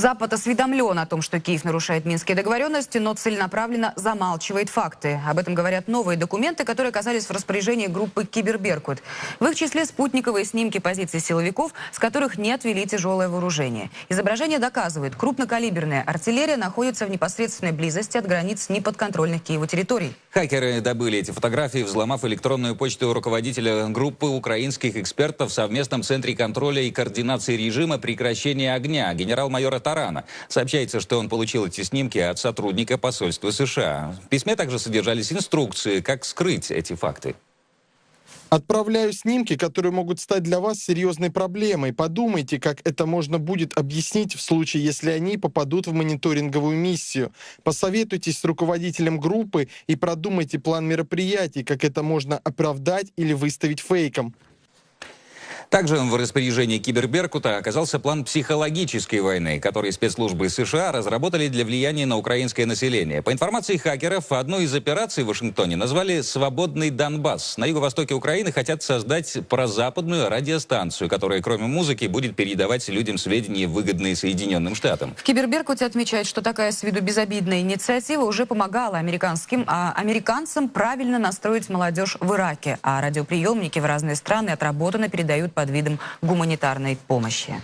Запад осведомлен о том, что Киев нарушает минские договоренности, но целенаправленно замалчивает факты. Об этом говорят новые документы, которые оказались в распоряжении группы «Киберберкут». В их числе спутниковые снимки позиций силовиков, с которых не отвели тяжелое вооружение. Изображение доказывает, крупнокалиберная артиллерия находится в непосредственной близости от границ неподконтрольных Киеву территорий. Хакеры добыли эти фотографии, взломав электронную почту руководителя группы украинских экспертов в совместном центре контроля и координации режима прекращения огня генерал-майора Тарана. Сообщается, что он получил эти снимки от сотрудника посольства США. В письме также содержались инструкции, как скрыть эти факты. Отправляю снимки, которые могут стать для вас серьезной проблемой. Подумайте, как это можно будет объяснить в случае, если они попадут в мониторинговую миссию. Посоветуйтесь с руководителем группы и продумайте план мероприятий, как это можно оправдать или выставить фейком. Также в распоряжении Киберберкута оказался план психологической войны, который спецслужбы США разработали для влияния на украинское население. По информации хакеров, одну из операций в Вашингтоне назвали «Свободный Донбасс». На юго-востоке Украины хотят создать прозападную радиостанцию, которая, кроме музыки, будет передавать людям сведения, выгодные Соединенным Штатам. В Киберберкуте отмечают, что такая с виду безобидная инициатива уже помогала американским, а американцам правильно настроить молодежь в Ираке, а радиоприемники в разные страны отработанно передают под видом гуманитарной помощи.